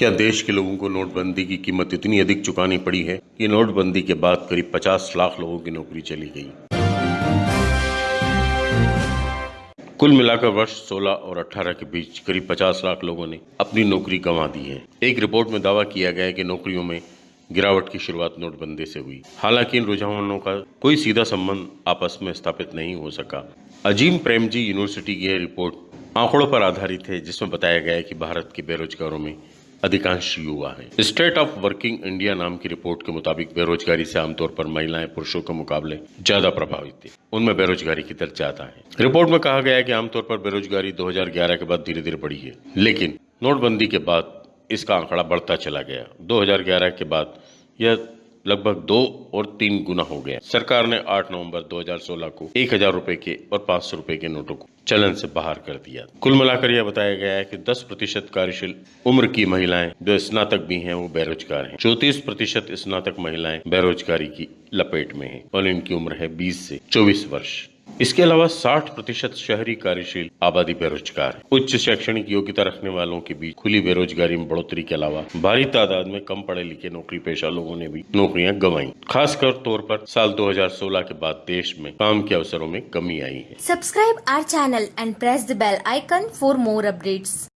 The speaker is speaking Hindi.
क्या देश के लोगों को नोटबंदी की कीमत इतनी अधिक चुकानी पड़ी है कि नोटबंदी के बाद करीब 50 लाख लोगों की नौकरी चली गई? कुल मिलाकर वर्ष 16 और 18 के बीच करीब 50 लाख लोगों ने अपनी नौकरी गंवा दी है। एक रिपोर्ट में दावा किया गया है कि नौकरियों में गिरावट की शुरुआत नोटबंदी से हुई। हालाँकि इन रुझानों का कोई सीधा संबंध आपस में स्थापित नहीं हो सका। अजीम प्रेमजी यूनिवर्सिटी की यह रिपोर्ट आंकड़ों पर आधारित है, जिसमें बताया गया है कि भारत के बेरोजगारों में अधिकांश युवा हैं। स्टेट ऑफ़ वर्किंग इंडिया नाम की रिपोर्ट के मुताबिक बेरोजगारी से आमतौर पर महिलाएँ पुरुषों के मुकाबले ज़्यादा प्रभावित थी। उनमें बेरोजगारी की दर ज़्यादा है। रिपोर्ट में कहा गया है कि आमतौर पर बेरोजगारी 2011 के बाद धीरे धीरे बढ़ी है। लेकिन नोटबंदी के बाद इसका आंकड़ा बढ़ता चला गया। 2011 के बाद यह लगभग दो और तीन गुना हो गया। सरकार ने 8 नवंबर 2016 को एक हज़ार रूपए के और पाँच सौ रूपए के नोटों को चलन से बाहर कर दिया। कुल मिलाकर यह बताया गया है कि 10 प्रतिशत कार्यशील उम्र की महिलाएँ जो स्नातक भी हैं, वो बेरोजगार हैं। चौतीस प्रतिशत स्नातक महिलाएँ बेरोजगारी की लपेट में हैं और इनकी उम्र है 20 से 24 वर्ष। इसके अलावा 60 प्रतिशत शहरी कार्यशील आबादी बेरोजगार। है उच्च शैक्षणिक योग्यता रखने वालों के बीच खुली बेरोजगारी में बढ़ोतरी के अलावा भारी तादाद में कम पढ़े लिखे नौकरी पेशा लोगों ने भी नौकरियाँ गंवाई। खासकर तौर पर साल 2016 के बाद देश में काम के अवसरों में कमी आई है। Subscribe our channel and press the bell icon for more updates.